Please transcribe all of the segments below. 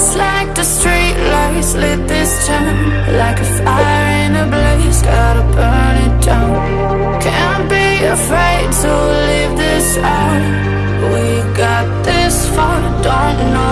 Just like the street lights lit this town Like a fire in a blaze, gotta burn it down. Can't be afraid to leave this out. We got this far, don't know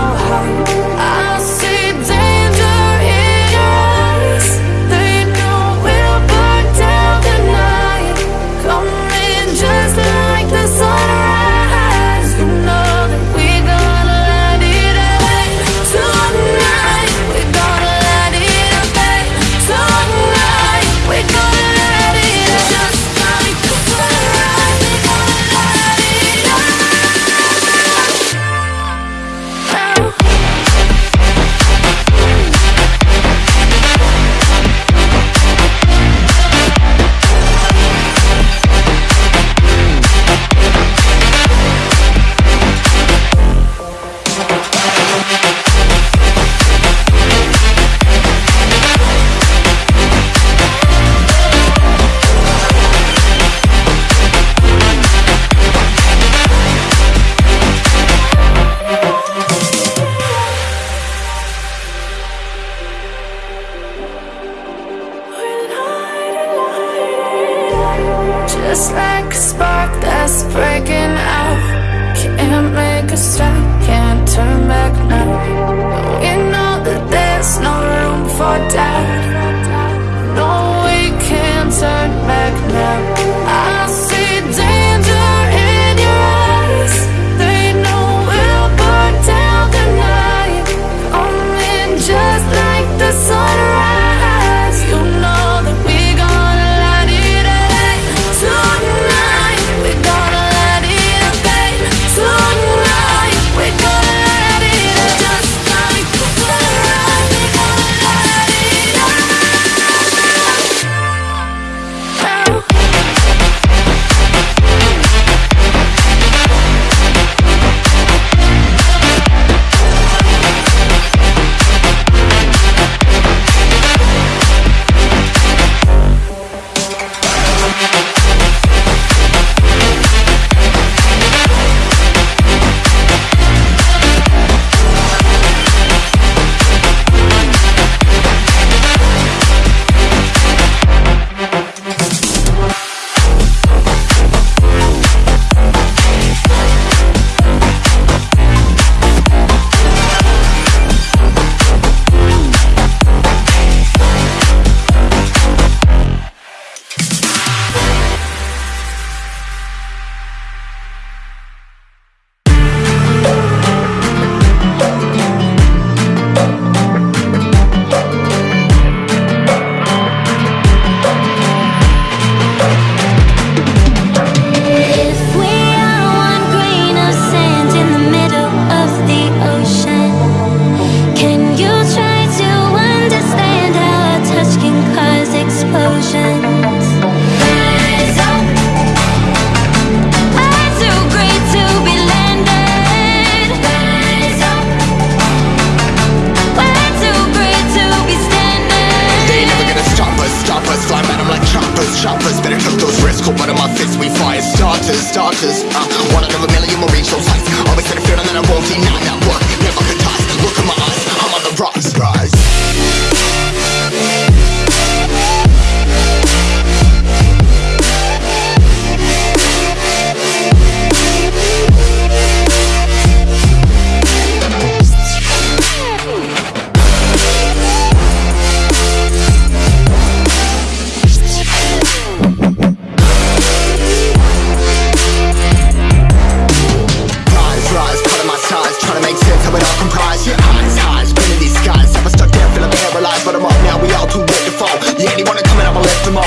cold blood in my fists We fire starters, starters uh, One out of a million will reach those heights Always had a feeling that I won't deny that work Never could toss, look in my eyes I'm on the rocks,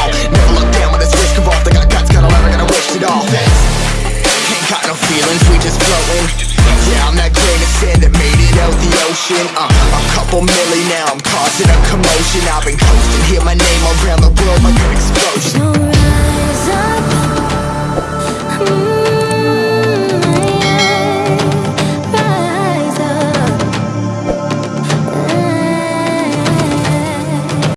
all Never look down when it's risk involved They got guts, got a I gotta wish it all. Ain't got no feelings, we just floating Yeah, I'm that grain of sand that made it out the ocean. Uh, A couple milli now, I'm causing a commotion. I've been coasting, hear my name around the world like an explosion